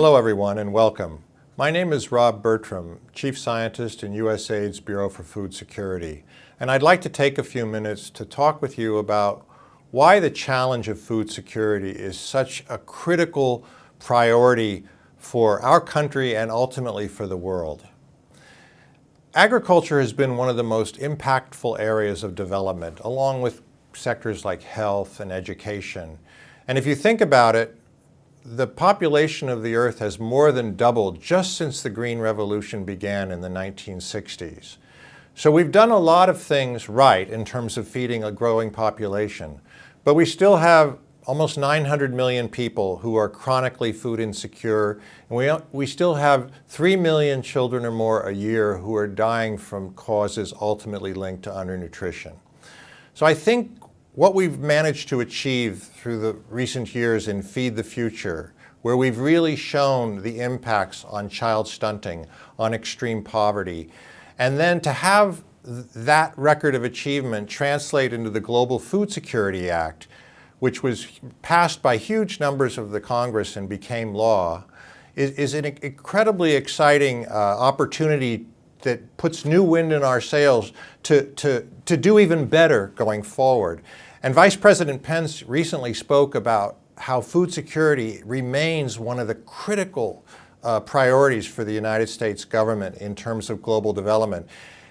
Hello everyone and welcome. My name is Rob Bertram, Chief Scientist in USAID's Bureau for Food Security, and I'd like to take a few minutes to talk with you about why the challenge of food security is such a critical priority for our country and ultimately for the world. Agriculture has been one of the most impactful areas of development, along with sectors like health and education. And if you think about it, the population of the Earth has more than doubled just since the Green Revolution began in the 1960s. So we've done a lot of things right in terms of feeding a growing population, but we still have almost 900 million people who are chronically food insecure, and we, we still have 3 million children or more a year who are dying from causes ultimately linked to undernutrition. So I think what we've managed to achieve through the recent years in Feed the Future, where we've really shown the impacts on child stunting, on extreme poverty, and then to have that record of achievement translate into the Global Food Security Act, which was passed by huge numbers of the Congress and became law, is, is an incredibly exciting uh, opportunity that puts new wind in our sails to, to, to do even better going forward. And Vice President Pence recently spoke about how food security remains one of the critical uh, priorities for the United States government in terms of global development.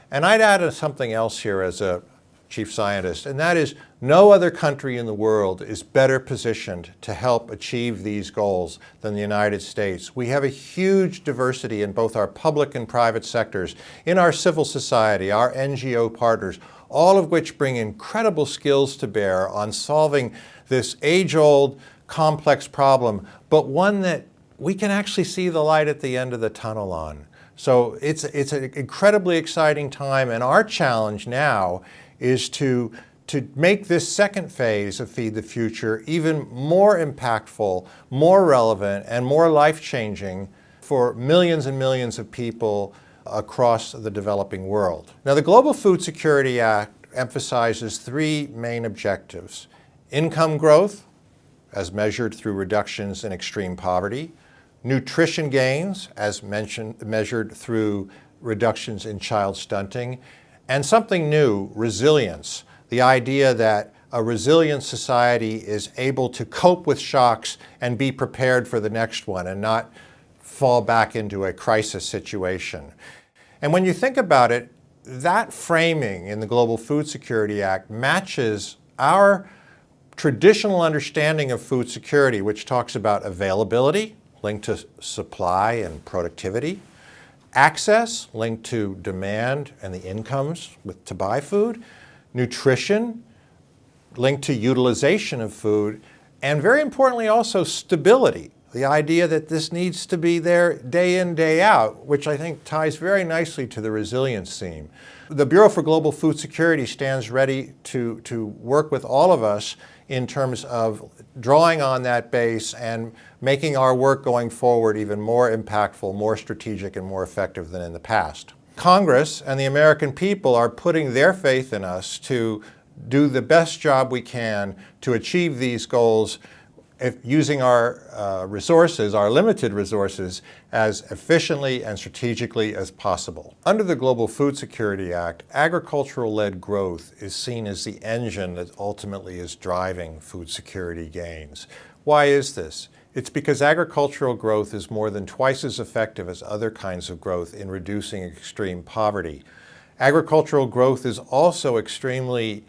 And I'd add something else here as a chief scientist, and that is no other country in the world is better positioned to help achieve these goals than the United States. We have a huge diversity in both our public and private sectors, in our civil society, our NGO partners, all of which bring incredible skills to bear on solving this age-old, complex problem, but one that we can actually see the light at the end of the tunnel on. So it's, it's an incredibly exciting time, and our challenge now is to, to make this second phase of Feed the Future even more impactful, more relevant, and more life-changing for millions and millions of people across the developing world. Now the Global Food Security Act emphasizes three main objectives. Income growth, as measured through reductions in extreme poverty, nutrition gains, as mentioned, measured through reductions in child stunting, and something new, resilience, the idea that a resilient society is able to cope with shocks and be prepared for the next one and not fall back into a crisis situation. And when you think about it, that framing in the Global Food Security Act matches our traditional understanding of food security, which talks about availability linked to supply and productivity, access linked to demand and the incomes with, to buy food, nutrition linked to utilization of food, and very importantly also stability, the idea that this needs to be there day in, day out, which I think ties very nicely to the resilience theme. The Bureau for Global Food Security stands ready to, to work with all of us in terms of drawing on that base and making our work going forward even more impactful, more strategic, and more effective than in the past. Congress and the American people are putting their faith in us to do the best job we can to achieve these goals if using our uh, resources, our limited resources, as efficiently and strategically as possible. Under the Global Food Security Act, agricultural-led growth is seen as the engine that ultimately is driving food security gains. Why is this? It's because agricultural growth is more than twice as effective as other kinds of growth in reducing extreme poverty. Agricultural growth is also extremely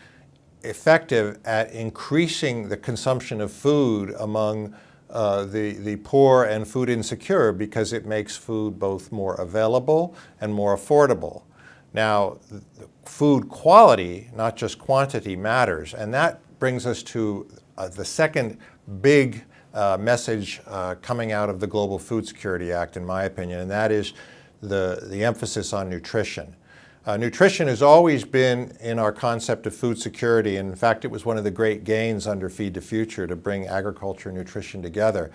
effective at increasing the consumption of food among uh, the, the poor and food insecure because it makes food both more available and more affordable. Now, food quality, not just quantity, matters. And that brings us to uh, the second big uh, message uh, coming out of the Global Food Security Act, in my opinion, and that is the, the emphasis on nutrition. Uh, nutrition has always been in our concept of food security. And in fact, it was one of the great gains under Feed the Future to bring agriculture and nutrition together.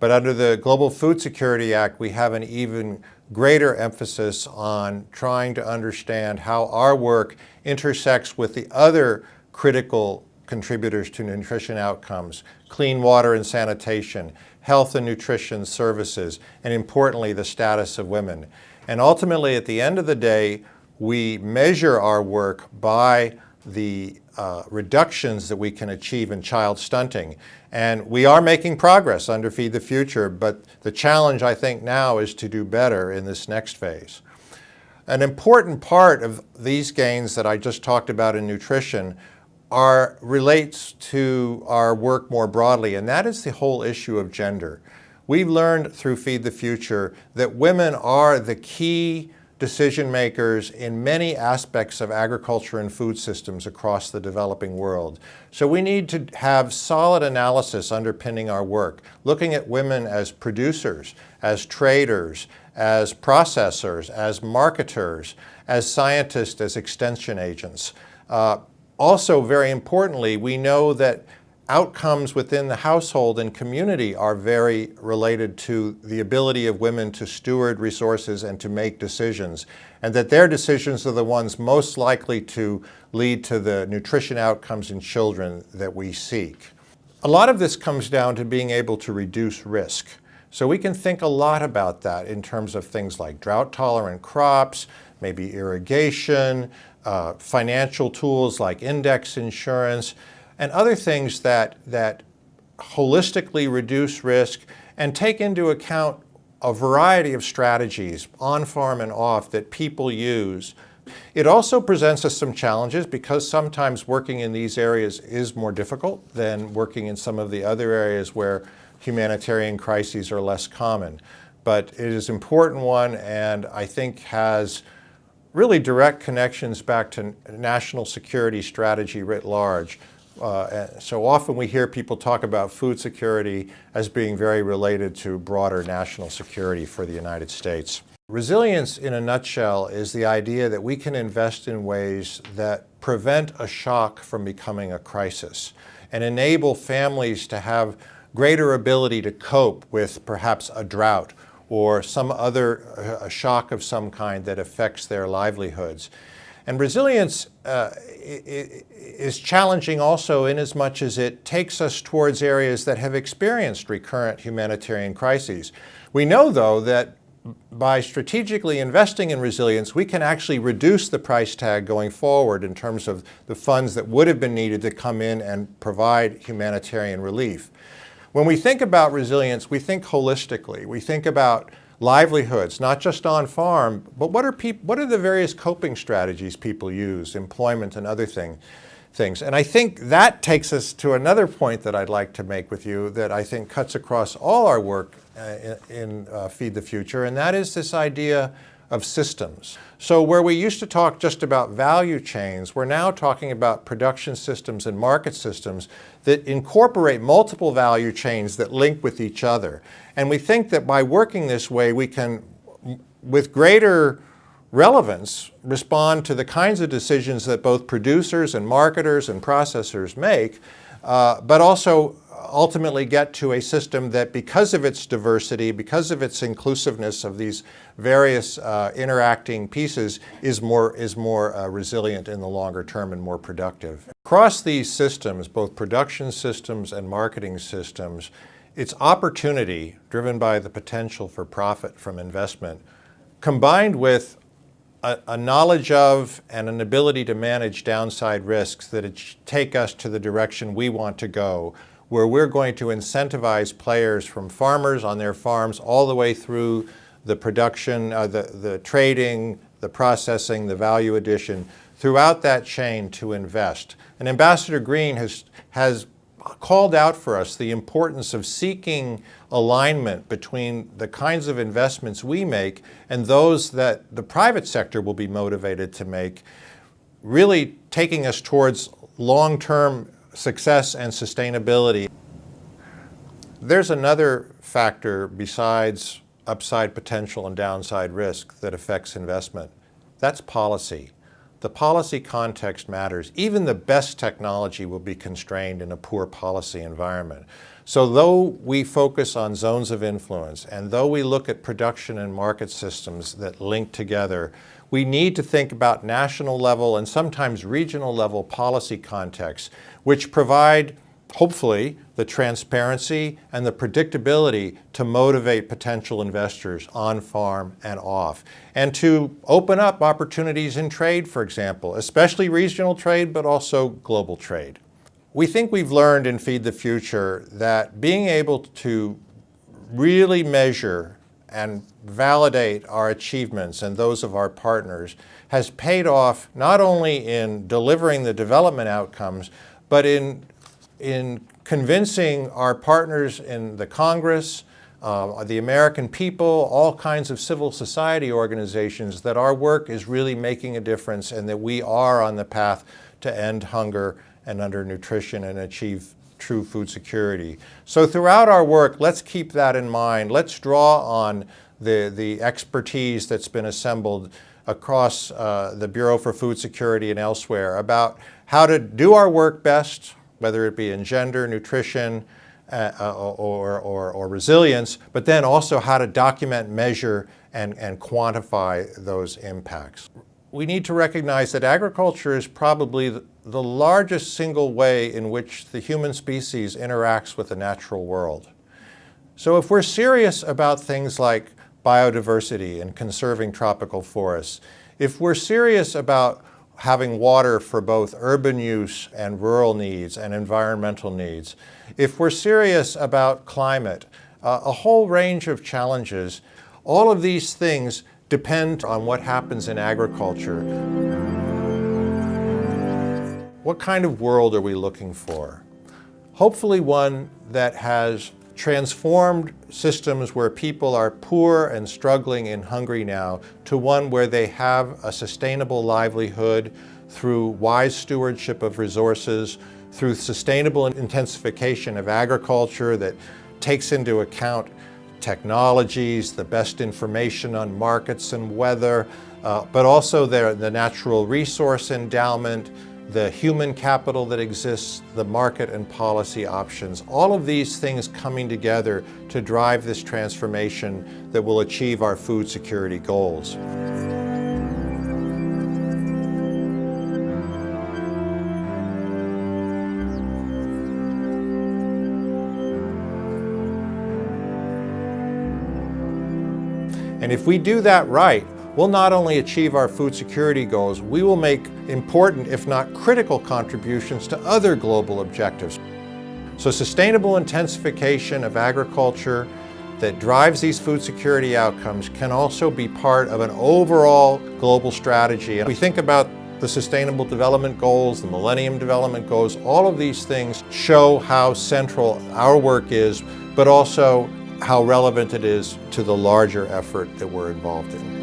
But under the Global Food Security Act, we have an even greater emphasis on trying to understand how our work intersects with the other critical contributors to nutrition outcomes, clean water and sanitation, health and nutrition services, and importantly, the status of women. And ultimately, at the end of the day, we measure our work by the uh, reductions that we can achieve in child stunting. And we are making progress under Feed the Future, but the challenge I think now is to do better in this next phase. An important part of these gains that I just talked about in nutrition are, relates to our work more broadly, and that is the whole issue of gender. We've learned through Feed the Future that women are the key decision makers in many aspects of agriculture and food systems across the developing world. So we need to have solid analysis underpinning our work, looking at women as producers, as traders, as processors, as marketers, as scientists, as extension agents. Uh, also, very importantly, we know that outcomes within the household and community are very related to the ability of women to steward resources and to make decisions, and that their decisions are the ones most likely to lead to the nutrition outcomes in children that we seek. A lot of this comes down to being able to reduce risk. So we can think a lot about that in terms of things like drought-tolerant crops, maybe irrigation, uh, financial tools like index insurance, and other things that, that holistically reduce risk and take into account a variety of strategies on farm and off that people use. It also presents us some challenges because sometimes working in these areas is more difficult than working in some of the other areas where humanitarian crises are less common. But it is an important one and I think has really direct connections back to national security strategy writ large. Uh, so often we hear people talk about food security as being very related to broader national security for the United States. Resilience in a nutshell is the idea that we can invest in ways that prevent a shock from becoming a crisis and enable families to have greater ability to cope with perhaps a drought or some other a shock of some kind that affects their livelihoods. And resilience uh, is challenging also in as much as it takes us towards areas that have experienced recurrent humanitarian crises. We know, though, that by strategically investing in resilience, we can actually reduce the price tag going forward in terms of the funds that would have been needed to come in and provide humanitarian relief. When we think about resilience, we think holistically. We think about livelihoods, not just on farm, but what are, what are the various coping strategies people use, employment and other thing, things. And I think that takes us to another point that I'd like to make with you that I think cuts across all our work uh, in, in uh, Feed the Future, and that is this idea of systems. So where we used to talk just about value chains, we're now talking about production systems and market systems that incorporate multiple value chains that link with each other. And we think that by working this way, we can, with greater relevance, respond to the kinds of decisions that both producers and marketers and processors make, uh, but also ultimately get to a system that because of its diversity, because of its inclusiveness of these various uh, interacting pieces, is more, is more uh, resilient in the longer term and more productive. Across these systems, both production systems and marketing systems, it's opportunity driven by the potential for profit from investment combined with a, a, knowledge of and an ability to manage downside risks that take us to the direction we want to go where we're going to incentivize players from farmers on their farms all the way through the production, uh, the, the trading, the processing, the value addition, throughout that chain to invest. And Ambassador Green has, has called out for us the importance of seeking alignment between the kinds of investments we make and those that the private sector will be motivated to make, really taking us towards long-term success and sustainability. There's another factor besides upside potential and downside risk that affects investment. That's policy. the policy context matters. Even the best technology will be constrained in a poor policy environment. So though we focus on zones of influence and though we look at production and market systems that link together, we need to think about national level and sometimes regional level policy contexts which provide hopefully the transparency and the predictability to motivate potential investors on farm and off and to open up opportunities in trade, for example, especially regional trade, but also global trade. We think we've learned in Feed the Future that being able to really measure and validate our achievements and those of our partners has paid off not only in delivering the development outcomes, but in, in convincing our partners in the Congress, uh, the American people, all kinds of civil society organizations that our work is really making a difference and that we are on the path to end hunger and undernutrition and achieve true food security. So throughout our work, let's keep that in mind. Let's draw on the, the expertise that's been assembled across uh, the Bureau for Food Security and elsewhere about how to do our work best, whether it be in gender, nutrition, uh, uh or, or, or resilience, but then also how to document, measure, and, and quantify those impacts. We need to recognize that agriculture is probably the, largest single way in which the human species interacts with the natural world. So if we're serious about things like biodiversity and conserving tropical forests, if we're serious about having water for both urban use and rural needs and environmental needs, if we're serious about climate, uh, a whole range of challenges, all of these things depend on what happens in agriculture. What kind of world are we looking for? Hopefully one that has transformed systems where people are poor and struggling and hungry now to one where they have a sustainable livelihood through wise stewardship of resources, through sustainable intensification of agriculture that takes into account technologies, the best information on markets and weather, uh, but also the, the natural resource endowment, the human capital that exists, the market and policy options, all of these things coming together to drive this transformation that will achieve our food security goals. And if we do that right, we'll not only achieve our food security goals, we will make important, if not critical contributions to other global objectives. So sustainable intensification of agriculture that drives these food security outcomes can also be part of an overall global strategy. We think about the Sustainable Development Goals, the Millennium Development Goals, all of these things show how central our work is, but also how relevant it is to the larger effort that we're involved in.